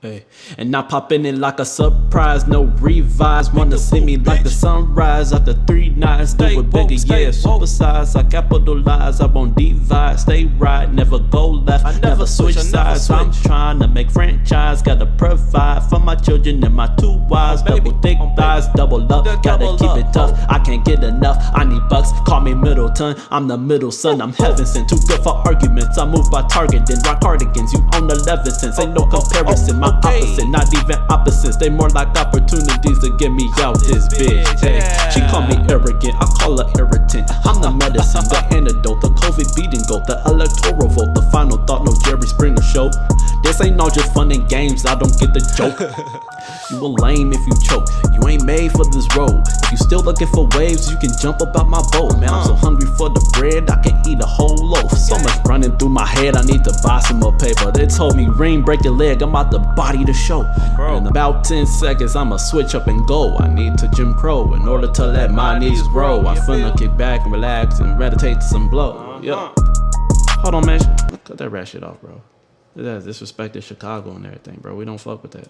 Hey, and I pop in it like a surprise, no revise. Wanna see me like the sunrise after three nights. Do it bigger, yeah, supersize. I capitalize, I won't divide. Stay right, never go left, never switch sides. I'm trying to make franchise, gotta provide for my children and my two wives. Double thick thighs, double up, gotta keep it tough. I can't get enough, I need bucks. Call me Middleton, I'm the middle son, I'm heaven sent. Too good for arguments, I move by target, then rock cardigans. You own 11 cents, ain't no comparison. My opposite, not even opposites. They more like opportunities to get me out this bitch. Hey, she call me arrogant, I call her irritant. I'm the medicine, the antidote, the COVID beating goat, the electoral vote, the This ain't all just fun and games. I don't get the joke. you a lame if you choke. You ain't made for this road. If you still looking for waves, you can jump up out my boat. Man, I'm so hungry for the bread, I can eat a whole loaf. So much running through my head, I need to buy some more paper. They told me, Ring, break your leg, I'm about to body the show. In about 10 seconds, I'ma switch up and go. I need to Jim Crow in order to let my knees grow. I finna kick back and relax and meditate to some blow. Yeah. Hold on, man. Cut that rat shit off, bro. That disrespected Chicago and everything, bro. We don't fuck with that.